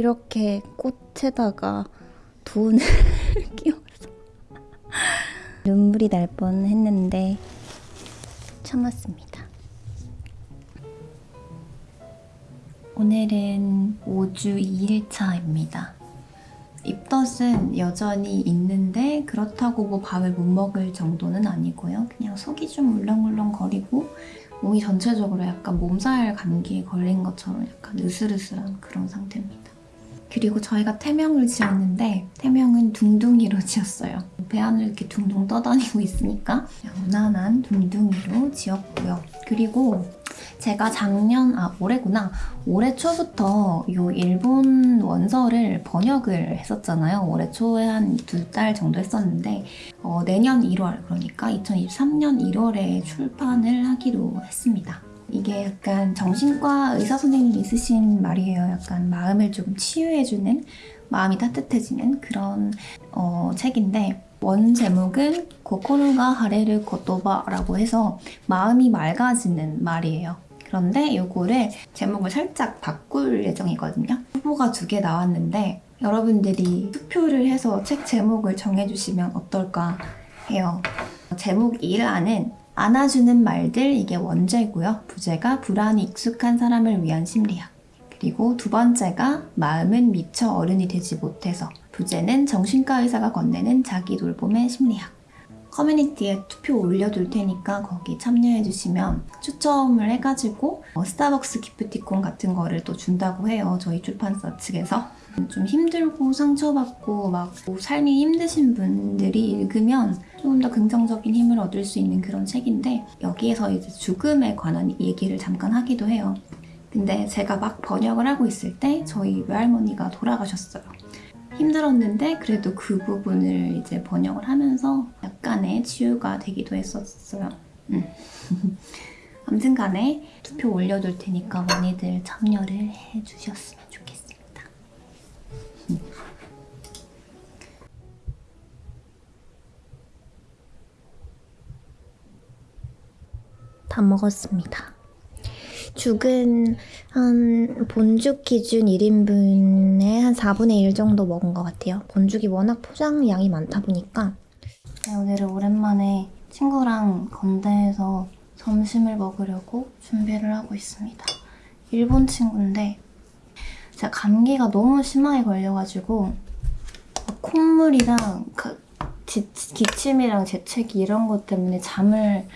이렇게 꽃에다가 돈을 끼워서 눈물이 날 뻔했는데 참았습니다. 오늘은 5주 2일차입니다. 입덧은 여전히 있는데 그렇다고 뭐 밥을 못 먹을 정도는 아니고요. 그냥 속이 좀 울렁울렁 거리고 몸이 전체적으로 약간 몸살 감기에 걸린 것처럼 약간 으슬으슬한 그런 상태입니다. 그리고 저희가 태명을 지었는데 태명은 둥둥이로 지었어요. 배 안을 이렇게 둥둥 떠다니고 있으니까 무난한 둥둥이로 지었고요. 그리고 제가 작년, 아 올해구나. 올해 초부터 요 일본 원서를 번역을 했었잖아요. 올해 초에 한 두 달 정도 했었는데 어, 내년 1월, 그러니까 2023년 1월에 출판을 하기로 했습니다. 이게 약간 정신과 의사 선생님이 쓰신 말이에요. 약간 마음을 조금 치유해주는, 마음이 따뜻해지는 그런 어, 책인데 원 제목은 고코루가 하레르 고토바라고 해서 마음이 맑아지는 말이에요. 그런데 요거를 제목을 살짝 바꿀 예정이거든요. 후보가 두 개 나왔는데 여러분들이 투표를 해서 책 제목을 정해주시면 어떨까 해요. 제목 1안은 안아주는 말들 이게 원제고요. 부제가 불안이 익숙한 사람을 위한 심리학. 그리고 두 번째가 마음은 미처 어른이 되지 못해서 부제는 정신과 의사가 건네는 자기 돌봄의 심리학. 커뮤니티에 투표 올려둘 테니까 거기 참여해주시면 추첨을 해가지고 어, 스타벅스 기프티콘 같은 거를 또 준다고 해요. 저희 출판사 측에서. 좀 힘들고 상처받고 막뭐 삶이 힘드신 분들이 읽으면 조금 더 긍정적인 힘을 얻을 수 있는 그런 책인데 여기에서 이제 죽음에 관한 얘기를 잠깐 하기도 해요. 근데 제가 막 번역을 하고 있을 때 저희 외할머니가 돌아가셨어요. 힘들었는데 그래도 그 부분을 이제 번역을 하면서 약간의 치유가 되기도 했었어요. 음. 아무튼 간에 투표 올려둘 테니까 많이들 참여를 해주셨으면 좋겠습니다. 다 먹었습니다. 죽은 한 본죽 기준 1인분에 한 4분의 1 정도 먹은 것 같아요. 본죽이 워낙 포장량이 많다 보니까 네, 오늘은 오랜만에 친구랑 건대에서 점심을 먹으려고 준비를 하고 있습니다. 일본 친구인데 제가 감기가 너무 심하게 걸려가지고 막 콧물이랑 그 지- 기침이랑 재채기 이런 것 때문에 잠을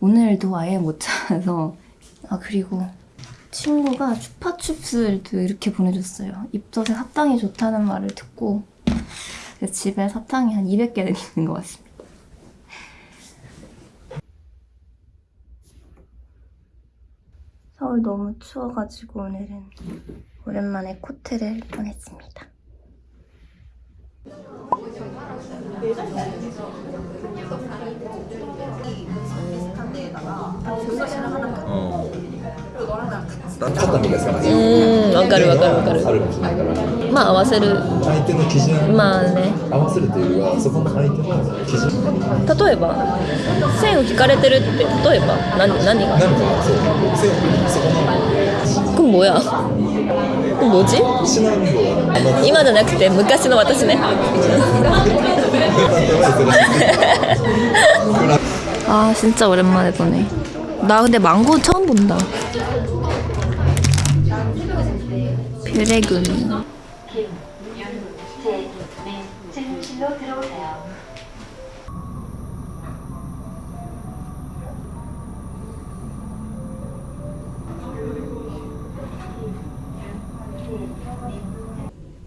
오늘도 아예 못 자서 아 그리고 친구가 추파춥스도 이렇게 보내줬어요. 입덧에 사탕이 좋다는 말을 듣고 그래서 집에 사탕이 한 200개는 있는 것 같습니다. 서울 너무 추워가지고 오늘은 오랜만에 코트를 꺼냈습니다. 어. 따뜻한 게 생각나요. うんわかるわかるわかるあるかもしれないからまあ合わせる相手の基準まあね合わせるというよりはそこの相手の基準例えば線を引かれてるって例えば何何がなんかそうせそこの 그럼 뭐야? 그럼 뭐지? シナリオはあの 今じゃなくて昔の私ね 아 진짜 오랜만에 보네 나 근데 망고 처음 본다 들어오세요.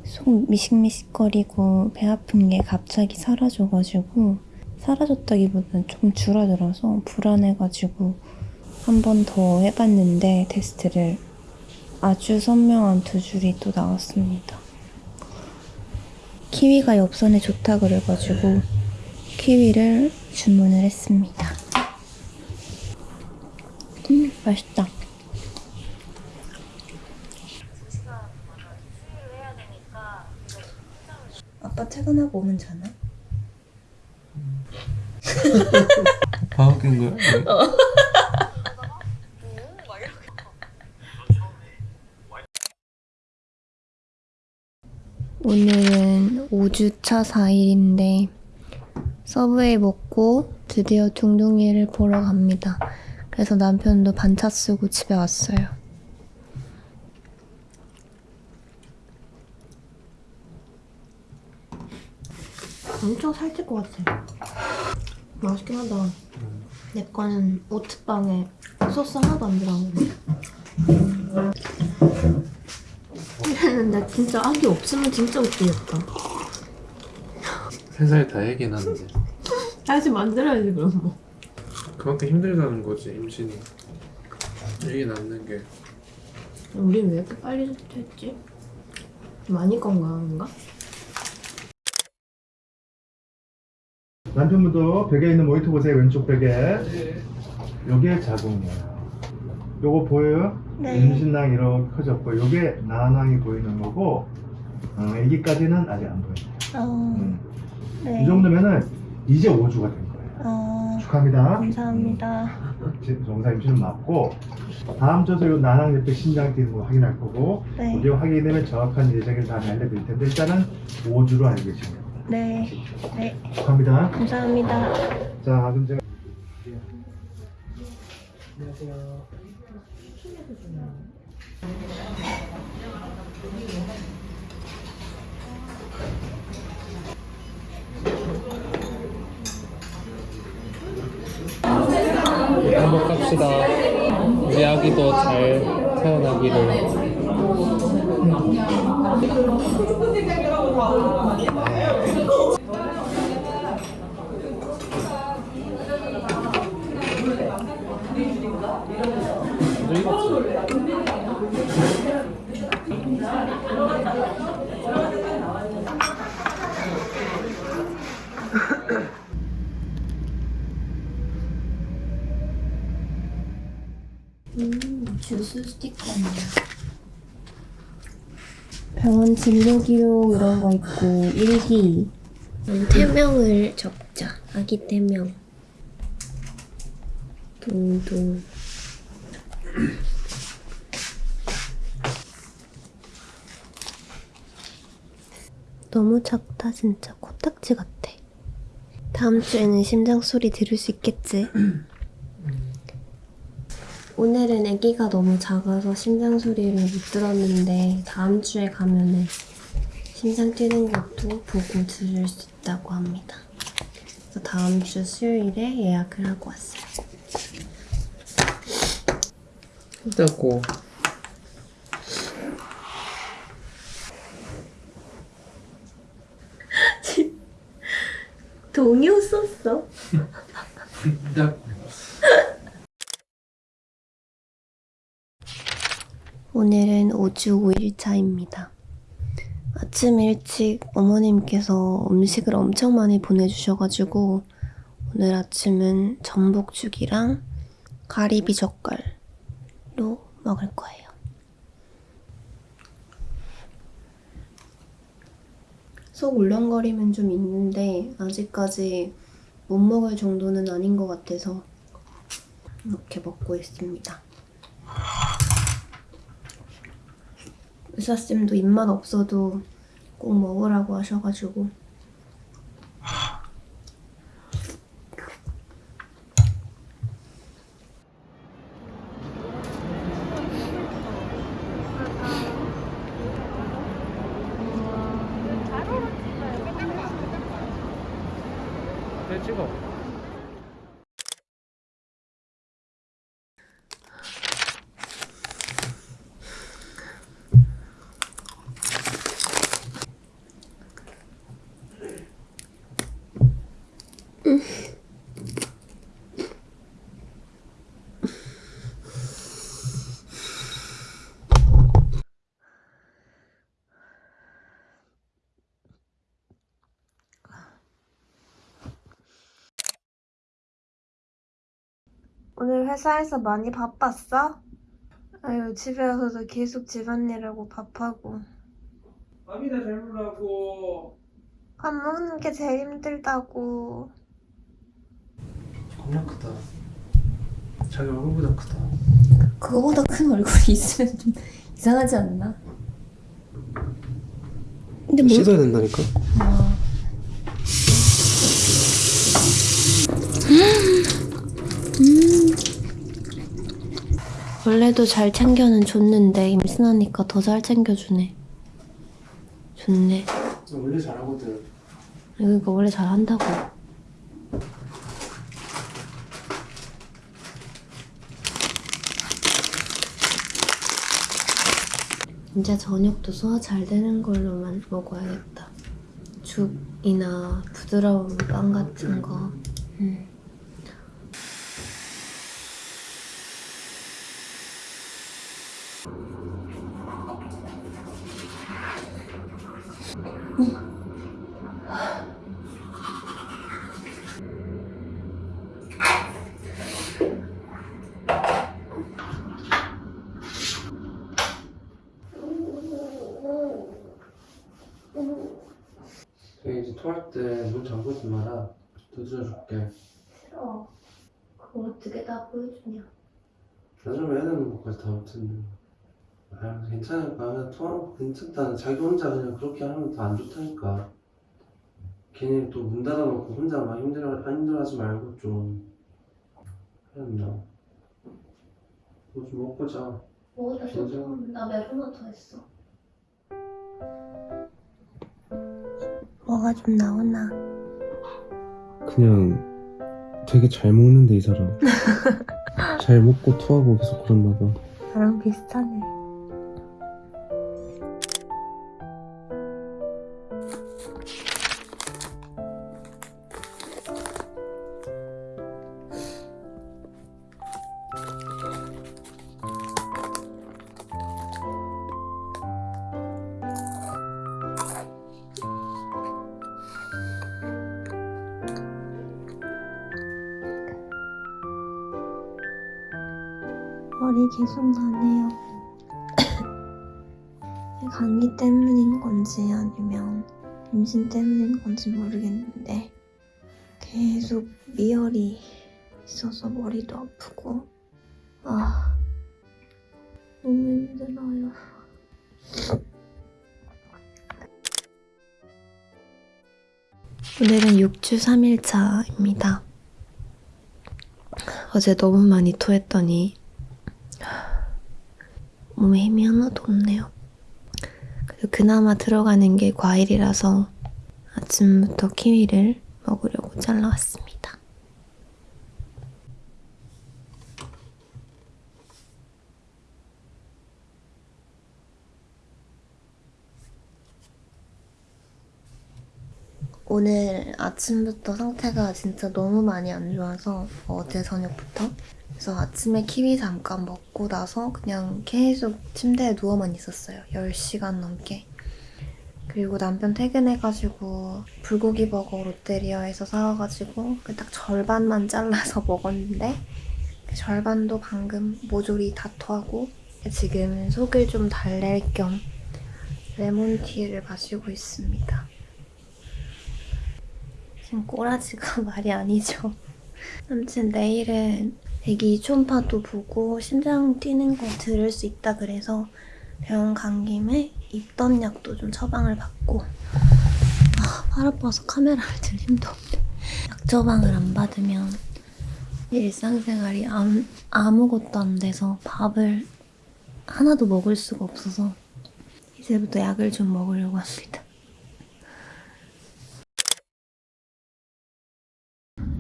속 미식미식거리고 배 아픈 게 갑자기 사라져가지고 사라졌다기보다는 좀 줄어들어서 불안해가지고 한 번 더 해봤는데 테스트를 아주 선명한 두 줄이 또 나왔습니다. 키위가 엽선에 좋다 그래가지고 키위를 주문을 했습니다. 음 맛있다. 아빠 퇴근하고 오면 자나? 방학인 거야? 오늘은 5주차 4일인데 서브웨이 먹고 드디어 둥둥이를 보러 갑니다. 그래서 남편도 반차 쓰고 집에 왔어요. 엄청 살찔 것 같아. 맛있긴 하다. 내 거는 오트빵에 소스 하나도 안 들어가는데. 근데 진짜 아기 없으면 진짜 웃기겠다. 세살 다 얘기는 하는데 다시 만들어야지 그럼 뭐. 그만큼 힘들다는 거지 임신이 얘기 낳는 게 우린 왜 이렇게 빨리 됐지? 많이 건강한가? 남편분도 벽에 있는 모니터 보세요 왼쪽 벽에 요게 자궁이에요 요거 보여요? 임신낭 이렇게 커졌고 요게 난항이 보이는 거고 어, 애기까지는 아직 안 보여요 어, 음. 네. 이 정도면은 이제 5주가 된 거예요 어, 축하합니다 감사합니다. 지금 정상 임신은 맞고 다음 주에 요 난항 옆에 심장 뛰는 거 확인할 거고 네. 우리가 확인되면 정확한 예정일 다음에 알려드릴 텐데 일단은 5주로 알고 계시면 됩니다 네. 네. 축하합니다 감사합니다. 자 그럼 제가 행복합시다. 우리 아기도 잘 태어나기를. 너 익었지? 주스 스티커입니다. 병원 진료 기록 이런 거 있고 일기. 태명을 적자. 아기 태명. 동동. 너무 작다 진짜 코딱지 같아. 다음 주에는 심장 소리 들을 수 있겠지? 오늘은 아기가 너무 작아서 심장 소리를 못 들었는데 다음 주에 가면은 심장 뛰는 것도 보고 들을 수 있다고 합니다. 그래서 다음 주 수요일에 예약을 하고 왔어요. 힘들고 동요 썼어? 오늘은 5주 5일차입니다. 아침 일찍 어머님께서 음식을 엄청 많이 보내주셔가지고 오늘 아침은 전복죽이랑 가리비 젓갈로 먹을 거예요. 속 울렁거림은 좀 있는데 아직까지 못 먹을 정도는 아닌 것 같아서 이렇게 먹고 있습니다. 의사쌤도 입맛 없어도 꼭 먹으라고 하셔가지고. 내 찍어 오늘 회사에서 많이 바빴어? 아유 집에 와서도 계속 집안일하고 밥하고 밥이나 잘 먹으라고 밥 먹는 게 제일 힘들다고 겁나 크다 자기 얼굴보다 크다 그거보다 큰 얼굴이 있으면 좀 이상하지 않나? 근데 뭐 씻어야 된다니까. 원래도 잘 챙겨는 줬는데 임신하니까 더 잘 챙겨주네. 좋네. 원래 잘하거든. 그러니까 원래 잘 한다고. 이제 저녁도 소화 잘 되는 걸로만 먹어야겠다. 죽이나 부드러운 빵 같은 거. 음. 저희 이제 토할 때문 잠그지 마라. 두드려줄게. 싫어. 그거 어떻게 다 보여주냐. 나중에 해야 되는 것까지 다 못했네. 아 괜찮을까? 그냥 토하는 거 괜찮다. 자기 혼자 그냥 그렇게 하면 더안 좋다니까. 괜히 또 문 닫아놓고 혼자 막 힘들어 힘들어하지 말고 좀 해야 된다. 뭐좀 먹고 자. 뭐가 괜찮아. 나 메로나터 했어. 뭐가 좀 나오나? 그냥 되게 잘 먹는데 이 사람. 잘 먹고 토하고 계속 그런가 봐. 나랑 비슷하네. 머리 계속 나네요. 감기 때문인 건지 아니면 임신 때문인 건지 모르겠는데 계속 미열이 있어서 머리도 아프고 아 너무 힘들어요. 오늘은 6주 3일차입니다. 어제 너무 많이 토했더니 몸에 힘이 하나도 없네요. 그래도 그나마 들어가는 게 과일이라서 아침부터 키위를 먹으려고 잘라왔습니다. 오늘 아침부터 상태가 진짜 너무 많이 안 좋아서 어제 저녁부터 그래서 아침에 키위 잠깐 먹고 나서 그냥 계속 침대에 누워만 있었어요. 10시간 넘게. 그리고 남편 퇴근해가지고 불고기 버거 롯데리아에서 사와가지고 그딱 절반만 잘라서 먹었는데 그 절반도 방금 모조리 다 토하고 지금 속을 좀 달랠 겸 레몬티를 마시고 있습니다. 지금 꼬라지가 말이 아니죠. 아무튼 내일은 애기 초음파도 보고 심장 뛰는 거 들을 수 있다 그래서 병원 간 김에 입던 약도 좀 처방을 받고 아, 팔 아파서 카메라를 들 힘도 없네. 약 처방을 안 받으면 일상생활이 아무, 아무것도 안 돼서 밥을 하나도 먹을 수가 없어서 이제부터 약을 좀 먹으려고 합니다.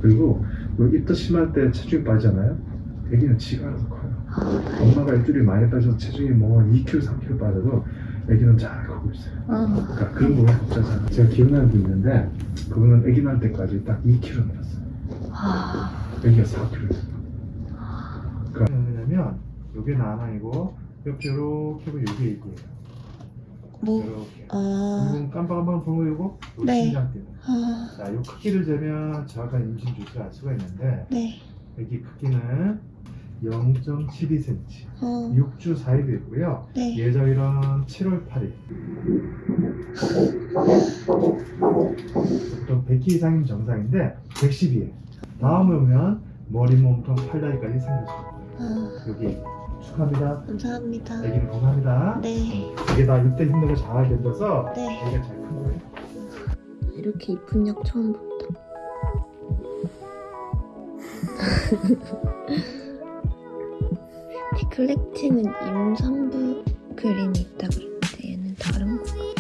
그리고 여기 입덧 심할 때 체중이 빠지잖아요. 애기는 지가 알아서 커요. 엄마가 일주일에 많이 빠져서 체중이 뭐 2kg, 3kg 빠져도 애기는 잘 크고 있어요. 그러니까 그런 부분 복잡하잖아요. 제가 기억나는 분 있는데 그분은 애기 낳을 때까지 딱 2kg 늘었어요. 애기가 4kg였어요. 그러니까 왜냐면 여기 나낭이고 옆에 이렇게 보면 여기 애기예요. 뭐, 이렇게. 아, 깜빡깜빡 거 이거 네. 심장 거. 아, 자, 이 크기를 재면 정확한 임신 주수를 알 수가 있는데 네. 애기 크기는 0.72cm, 어, 6주 4일 되고요. 네. 예정일은 7월 8일. 보통 100키 이상이면 정상인데 110이에요. 다음에 오면 머리, 몸통, 팔다리까지 생겨져요. 아, 여기 축하합니다. 감사합니다. 애기는 건강합니다. 네. 이게 다 이때 힘든 거 잘 견뎌서 네. 애기가 잘 큰 거예요. 이렇게 이쁜 약 처음 본다. 디클렉틴은 임산부 그림이 있다 그랬는데 얘는 다른 거 같아.